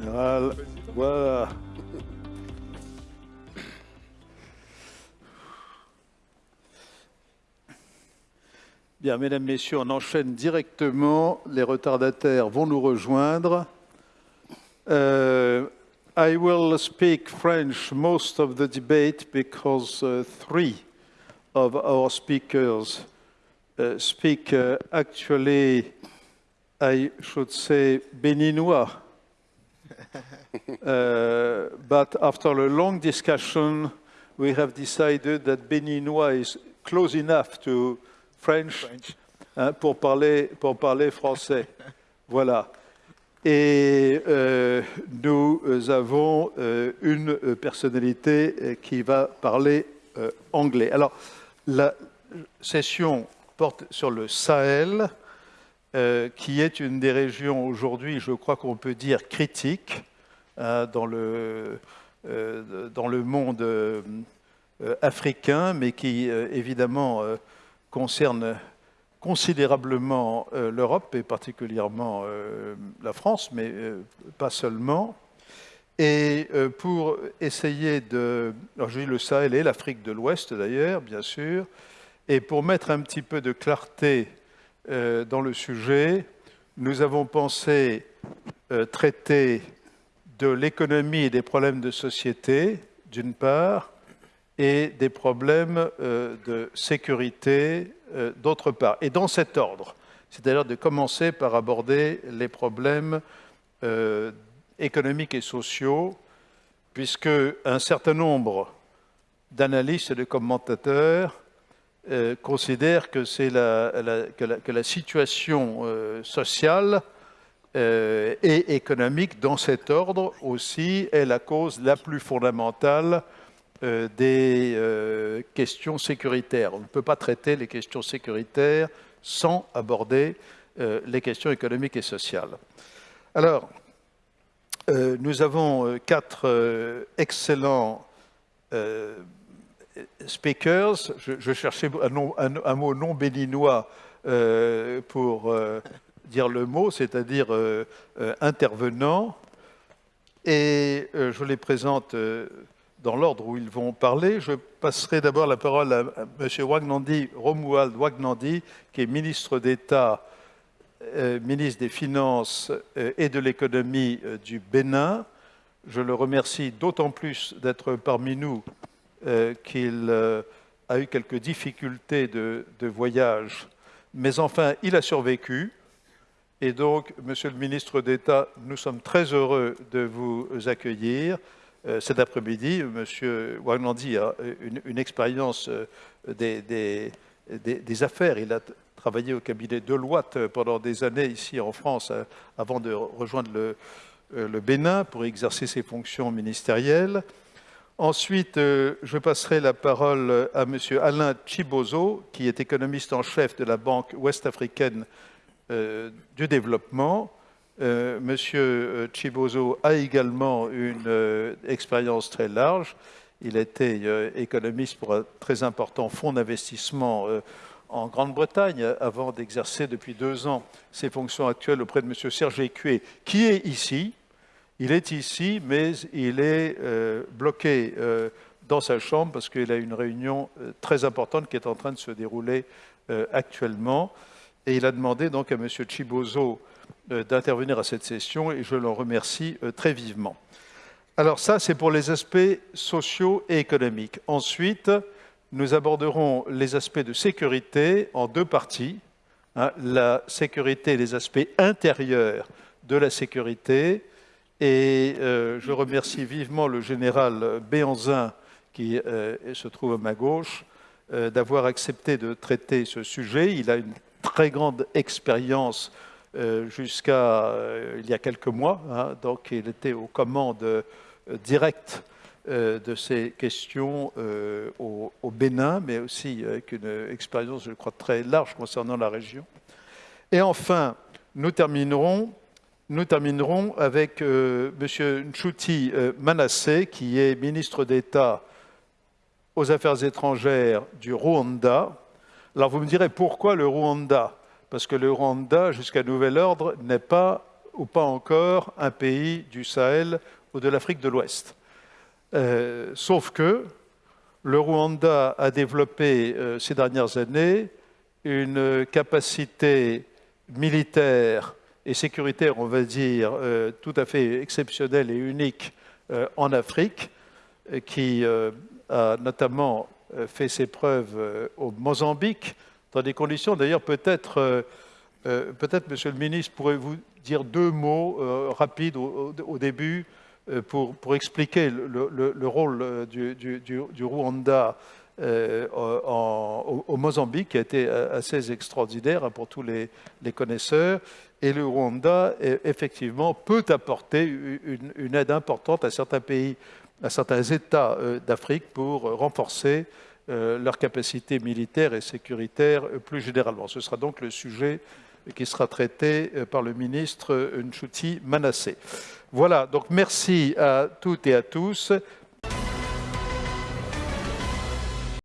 Voilà. voilà. Bien, mesdames, messieurs, on enchaîne directement. Les retardataires vont nous rejoindre. Uh, I will speak French most of the debate because uh, three of our speakers uh, speak uh, actually, I should say, Béninois. Uh, but after a long discussion, we have decided that Béninois is close enough to French, hein, pour, parler, pour parler français. voilà. Et euh, nous avons euh, une personnalité qui va parler euh, anglais. Alors, la session porte sur le Sahel, euh, qui est une des régions aujourd'hui, je crois qu'on peut dire, critique hein, dans, le, euh, dans le monde euh, africain, mais qui évidemment concerne considérablement l'Europe et particulièrement la France, mais pas seulement. Et pour essayer de... Alors j'ai le Sahel et l'Afrique de l'Ouest d'ailleurs, bien sûr, et pour mettre un petit peu de clarté euh, dans le sujet, nous avons pensé euh, traiter de l'économie et des problèmes de société, d'une part, et des problèmes euh, de sécurité, d'autre part. Et dans cet ordre, c'est-à-dire de commencer par aborder les problèmes économiques et sociaux, puisque un certain nombre d'analystes et de commentateurs euh, considère que, la, que, la, situation euh, sociale euh, et économique dans cet ordre aussi est la cause la plus fondamentale des questions sécuritaires. On ne peut pas traiter les questions sécuritaires sans aborder les questions économiques et sociales. Alors, nous avons quatre excellents speakers, je, cherchais un, mot non béninois euh, pour euh, dire le mot, c'est-à-dire euh, intervenant, et je les présente dans l'ordre où ils vont parler. Je passerai d'abord la parole à, M. Wagnandi, Romuald Wagnandi, qui est ministre d'État, ministre des Finances et de l'Économie du Bénin. Je le remercie d'autant plus d'être parmi nous euh, qu'il euh, a eu quelques difficultés de, voyage, mais enfin, il a survécu. Et donc, Monsieur le ministre d'État, nous sommes très heureux de vous accueillir. Euh, cet après-midi, Monsieur Wagnandi a une, expérience des, affaires. Il a travaillé au cabinet Deloitte pendant des années ici en France, avant de rejoindre le Bénin pour exercer ses fonctions ministérielles. Ensuite, euh, je passerai la parole à M. Alain Chibozo, qui est économiste en chef de la Banque ouest-africaine euh, du développement. Euh, M. Chibozo a également une expérience très large. Il était économiste pour un très important fonds d'investissement en Grande-Bretagne avant d'exercer depuis deux ans ses fonctions actuelles auprès de M. Serge Écué, qui est ici, il est ici, mais il est euh, bloqué euh, dans sa chambre parce qu'il a une réunion euh, très importante qui est en train de se dérouler actuellement. Et il a demandé donc à M. Chibozo d'intervenir à cette session et je l'en remercie très vivement. Alors ça, c'est pour les aspects sociaux et économiques. Ensuite, nous aborderons les aspects de sécurité en deux parties. Hein, la sécurité et les aspects intérieurs de la sécurité et euh, je remercie vivement le général Béanzin, qui euh, se trouve à ma gauche, euh, d'avoir accepté de traiter ce sujet. Il a une très grande expérience jusqu'à il y a quelques mois. Hein. donc il était aux commandes directes de ces questions au, au, Bénin, mais aussi avec une expérience, je crois, très large concernant la région. Et enfin, nous terminerons nous terminerons avec euh, M. Nchuti euh, Manasseh, qui est ministre d'État aux Affaires étrangères du Rwanda. Alors vous me direz pourquoi le Rwanda? Parce que le Rwanda, jusqu'à nouvel ordre, n'est pas ou pas encore un pays du Sahel ou de l'Afrique de l'Ouest. sauf que le Rwanda a développé ces dernières années une capacité militaire et sécuritaire, on va dire, tout à fait exceptionnelle et unique en Afrique, qui a notamment fait ses preuves au Mozambique, dans des conditions d'ailleurs peut-être, euh, euh, peut-être Monsieur le Ministre, pourrez-vous dire deux mots euh, rapides au, début pour, expliquer le, rôle du, Rwanda au, Mozambique, qui a été assez extraordinaire hein, pour tous les, connaisseurs. Et le Rwanda, effectivement, peut apporter une, aide importante à certains pays, à certains États d'Afrique pour renforcer euh, leur capacité militaire et sécuritaire euh, plus généralement. Ce sera donc le sujet qui sera traité euh, par le ministre Nchuti Manassé. Voilà, donc merci à toutes et à tous.